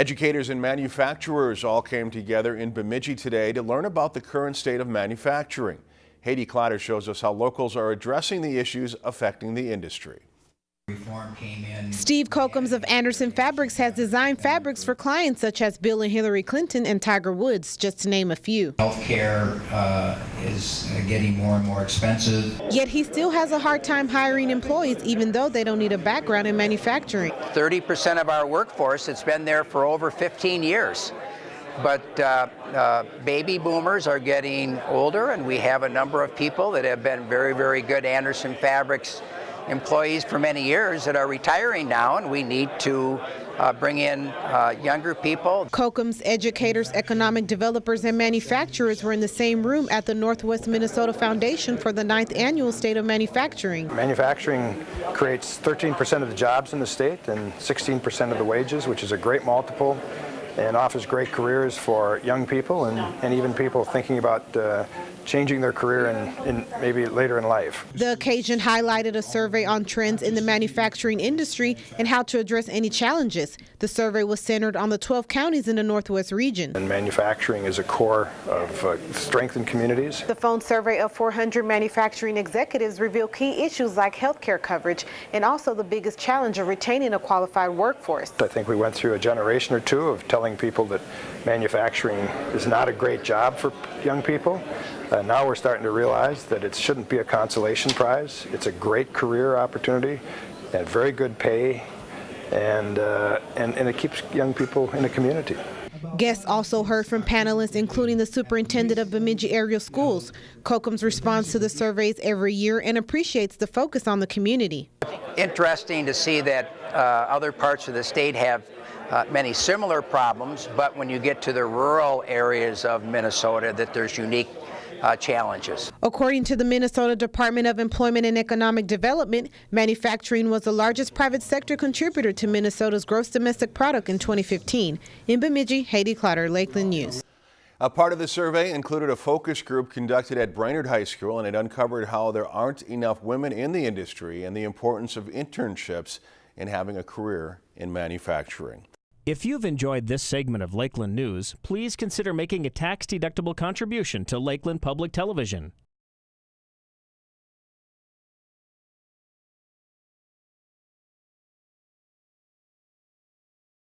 Educators and manufacturers all came together in Bemidji today to learn about the current state of manufacturing. Haiti Clatter shows us how locals are addressing the issues affecting the industry. Reform came in. Steve Kokums of Anderson Fabrics has designed fabrics for clients such as Bill and Hillary Clinton and Tiger Woods, just to name a few. Healthcare uh, is uh, getting more and more expensive. Yet he still has a hard time hiring employees, even though they don't need a background in manufacturing. 30% of our workforce has been there for over 15 years. But uh, uh, baby boomers are getting older, and we have a number of people that have been very, very good Anderson Fabrics employees for many years that are retiring now, and we need to uh, bring in uh, younger people. Kokums educators, economic developers, and manufacturers were in the same room at the Northwest Minnesota Foundation for the ninth annual State of Manufacturing. Manufacturing creates 13% of the jobs in the state and 16% of the wages, which is a great multiple and offers great careers for young people and, and even people thinking about uh, changing their career in, in maybe later in life. The occasion highlighted a survey on trends in the manufacturing industry and how to address any challenges. The survey was centered on the 12 counties in the Northwest region. And manufacturing is a core of uh, strength in communities. The phone survey of 400 manufacturing executives revealed key issues like health care coverage and also the biggest challenge of retaining a qualified workforce. I think we went through a generation or two of telling people that manufacturing is not a great job for young people. Uh, now we're starting to realize that it shouldn't be a consolation prize. It's a great career opportunity and very good pay, and, uh, and, and it keeps young people in the community. Guests also heard from panelists, including the superintendent of Bemidji Area Schools. Kokums responds to the surveys every year and appreciates the focus on the community. Interesting to see that uh, other parts of the state have uh, many similar problems, but when you get to the rural areas of Minnesota, that there's unique uh, challenges. According to the Minnesota Department of Employment and Economic Development, manufacturing was the largest private sector contributor to Minnesota's gross domestic product in 2015. In Bemidji, Haiti Clotter, Lakeland News. A part of the survey included a focus group conducted at Brainerd High School and it uncovered how there aren't enough women in the industry and the importance of internships in having a career in manufacturing. If you've enjoyed this segment of Lakeland News, please consider making a tax-deductible contribution to Lakeland Public Television.